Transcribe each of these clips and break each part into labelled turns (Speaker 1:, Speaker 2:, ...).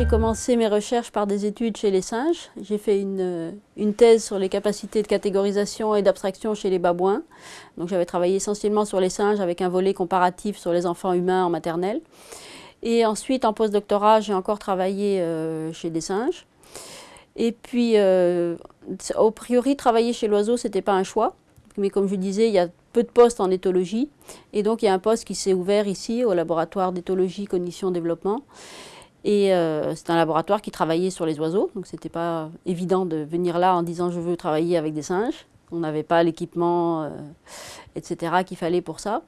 Speaker 1: j'ai commencé mes recherches par des études chez les singes. J'ai fait une, une, thèse sur les capacités de catégorisation et d'abstraction chez les babouins. Donc j'avais travaillé essentiellement sur les singes avec un volet comparatif sur les enfants humains en maternelle. Et ensuite, en postdoctorat, j'ai encore travaillé euh, chez des singes. Et puis, euh, au priori, travailler chez l'oiseau, ce n'était pas un choix. Mais comme je disais, il y a peu de postes en éthologie. Et donc, il y a un poste qui s'est ouvert ici, au laboratoire d'éthologie, cognition, développement. Et euh, c'est un laboratoire qui travaillait sur les oiseaux, donc c'était pas évident de venir là en disant je veux travailler avec des singes. On n'avait pas l'équipement, euh, etc. qu'il fallait pour ça.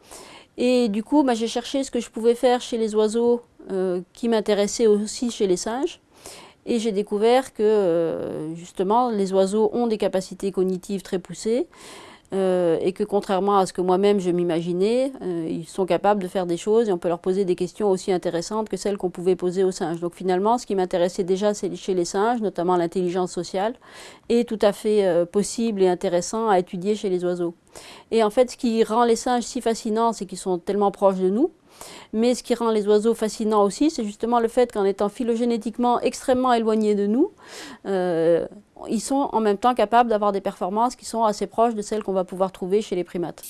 Speaker 1: Et du coup, bah, j'ai cherché ce que je pouvais faire chez les oiseaux euh, qui m'intéressait aussi chez les singes. Et j'ai découvert que justement les oiseaux ont des capacités cognitives très poussées. Euh, et que contrairement à ce que moi-même je m'imaginais, euh, ils sont capables de faire des choses et on peut leur poser des questions aussi intéressantes que celles qu'on pouvait poser aux singes. Donc finalement, ce qui m'intéressait déjà chez les singes, notamment l'intelligence sociale, est tout à fait euh, possible et intéressant à étudier chez les oiseaux. Et en fait, ce qui rend les singes si fascinants, c'est qu'ils sont tellement proches de nous, mais ce qui rend les oiseaux fascinants aussi, c'est justement le fait qu'en étant phylogénétiquement extrêmement éloignés de nous, euh, ils sont en même temps capables d'avoir des performances qui sont assez proches de celles qu'on va pouvoir trouver chez les primates.